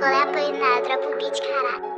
Vou lá apanhar, dropa o beat, caralho.